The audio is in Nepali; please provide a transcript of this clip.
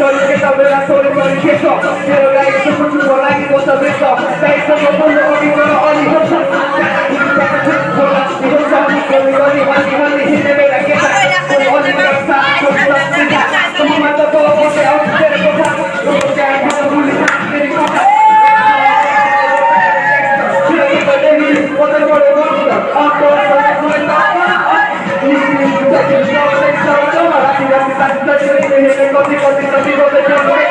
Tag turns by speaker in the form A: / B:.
A: तरिके त बेला सोरे तरिके छ मेरो लागि त कुटुको लागि म त बेस तैसँग बोल्नु अघि गर अनि हुन्छ Thank you. representativos de Campo